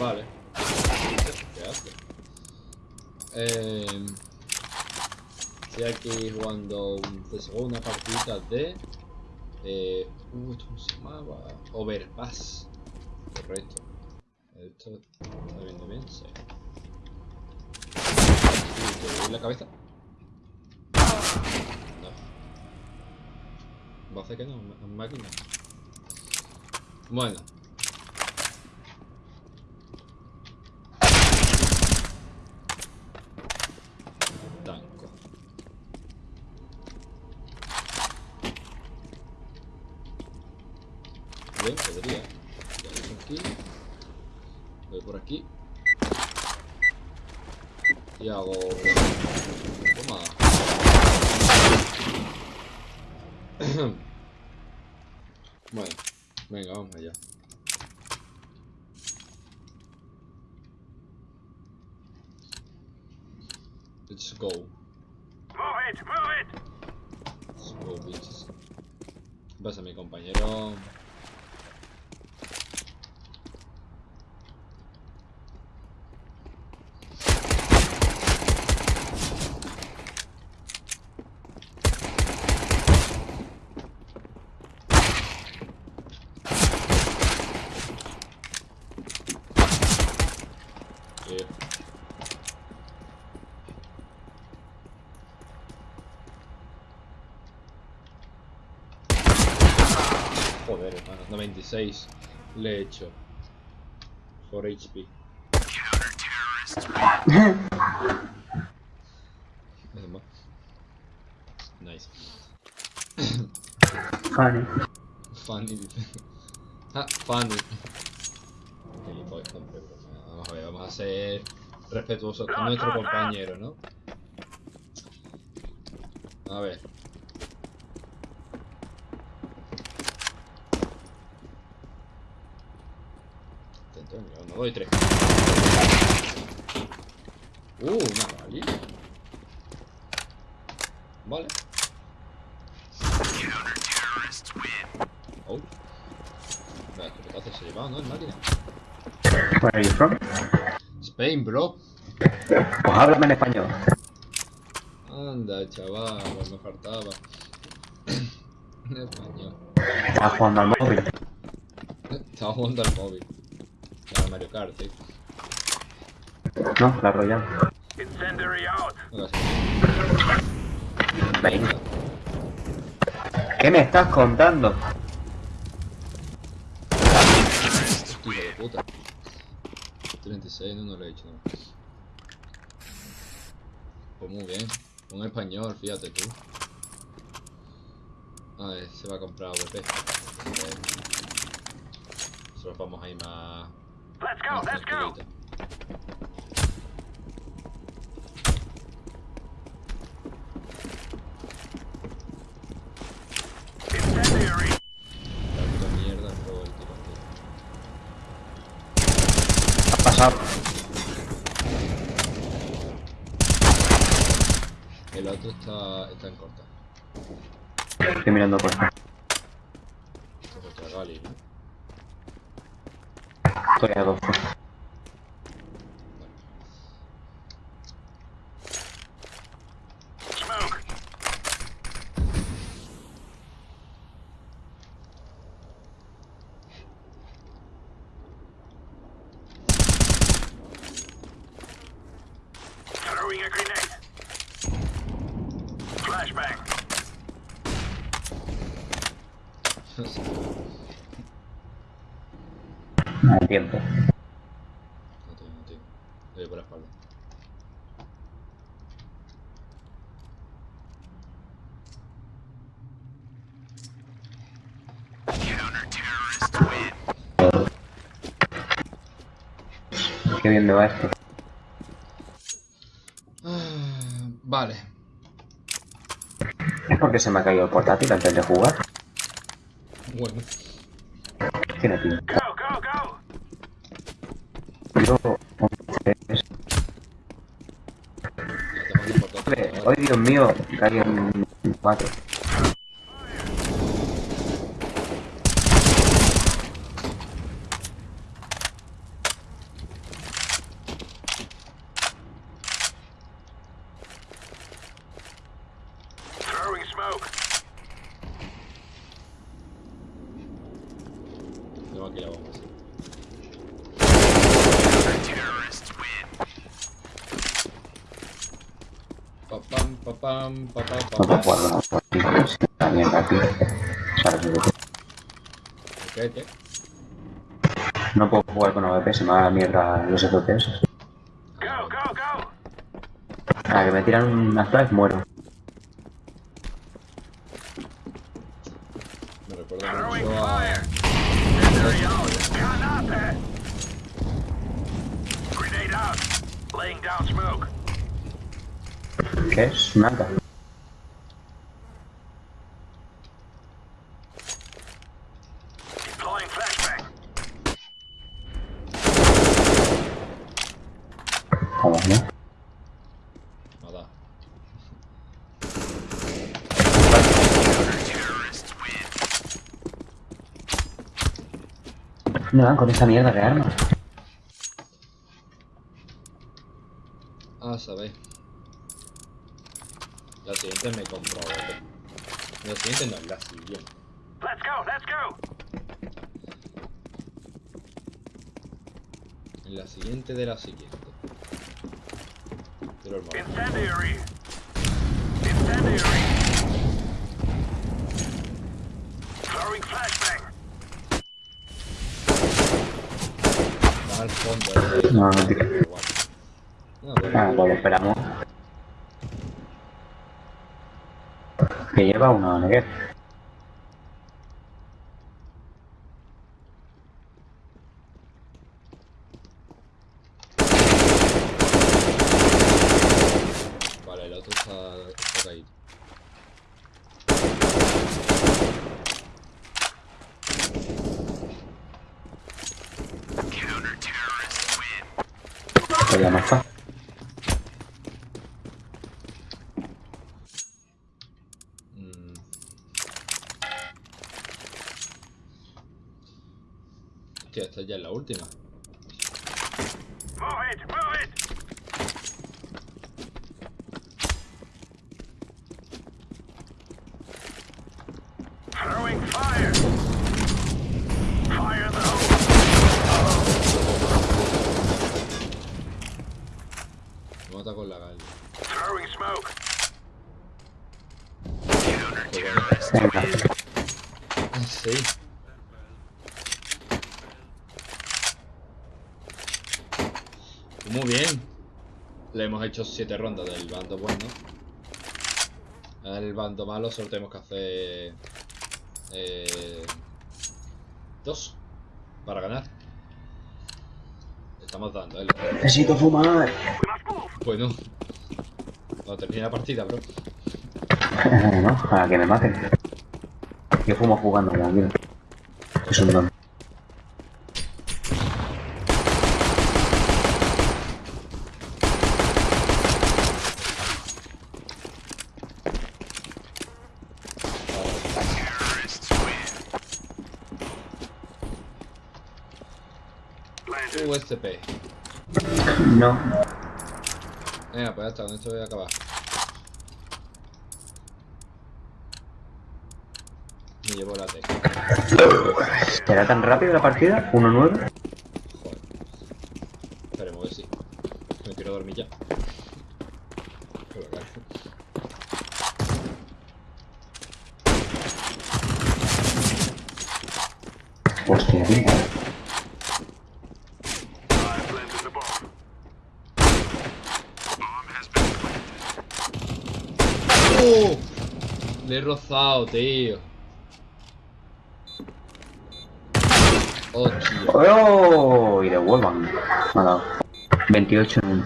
Vale. ¿Qué hace? Eh, estoy aquí jugando segunda partida de... Eh, uh, ¿esto ¿Cómo se llamaba? Overpass. Correcto. ¿Esto está viendo bien? Sí. ¿Te doy la cabeza? No. Va a hacer que no, máquina. Bueno. Bien, podría. Aquí. Voy por aquí. Y hago... Toma. bueno, venga, vamos allá. Let's go. Move it, move it. Let's go, bitches. Vas a mi compañero. Eh, Joder, hermano, 96 le he hecho. 4 HP. Nice. Funny. Funny. Ah, funny. Vamos a ver, vamos a ser respetuosos con nuestro compañero, ¿no? A ver. Dos y tres. Uh, una rally. Vale. Oh. ¿qué pedazo se ha llevado, no? El máquina. Where are you from? Spain, bro. Pues háblame en español. Anda, chaval, me faltaba. En español. Estás jugando al móvil. Estaba jugando al móvil. Mario Kart, ¿eh? No, la Royal. No Venga. ¿Qué me estás contando? Hijo de puta. 36, no, no lo he hecho, no. Pues muy bien. Un español, fíjate tú. A ver, se va a comprar VP. Solo vamos a ir más... Let's go, let's go. el otro está, está en corta. Estoy mirando por acá. Estoy a 12. Smoke. Throwing a grenade. Flashbang. No hay tiempo. No tengo, no tengo. Le doy por la espalda. Qué bien me va esto. Ah, Vale. ¿Es porque se me ha caído el portátil antes de jugar? Bueno. Tiene pinta. Yo... ¡Ay, Dios mío! Caí en cuatro. Tengo aquí la. Pam, pa, pa, pa, No puedo pa. jugar con otro tío, si la mierda aquí. ¿Sabes lo que- ¿Qué, qué? No puedo jugar con AWP, se me va la mierda los FPS. Go, go, go! A que me tiran una flash, muero. Me recuerda mucho a... Grenade out! Laying down smoke. ¿Qué es? Nada. Vamos, ¿no? Nada. No dan con esta mierda de arma. Ah, sabéis. La siguiente me compro otra. La siguiente no, la siguiente. Let's go, let's go! La siguiente de la siguiente. Pero hermano. Incendiary! Incendiary! Throwing flashbang. Va al fondo. eh. No, no. No. Ah, pues lo esperamos. Que lleva una neguer. Vale, el otro está, está caído. No está. Mm. Hostia, esta ya es la última. Move it, move it! Throwing fire! Fire in the hole! Me mata con la gala. Throwing smoke! Sí. Muy bien. Le hemos hecho 7 rondas del bando bueno. El bando malo solo tenemos que hacer... Eh, dos. Para ganar. Estamos dando, ¿eh? Necesito fumar. Bueno. Cuando termine la partida, bro. no, para que me maten. Yo fumo jugando, tranquilo. Es un don. USP. No. Venga, pues ya está, con esto voy a acabar. Me llevo la T. ¿Será tan rápido la partida? ¿1-9? Joder. Esperemos que sí. Me quiero dormir ya. Hostia, tío. He rozado, tío. Hostia. ¡Oh! Y devuelvan. Me ha dado. 28 en...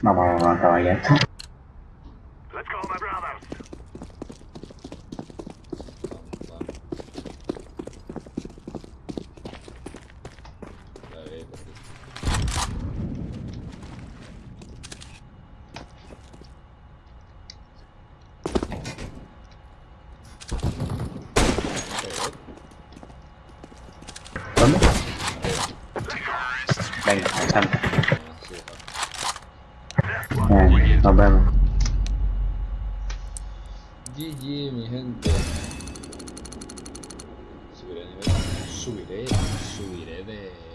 Vamos a acabar ya esto. Let's go, my brothers. Vamos, vamos. Ya ve, por aquí. Pero, ¿Dónde? Venga. Venga, nos vemos. GG, mi gente. Subiré de nivel. Subiré, subiré de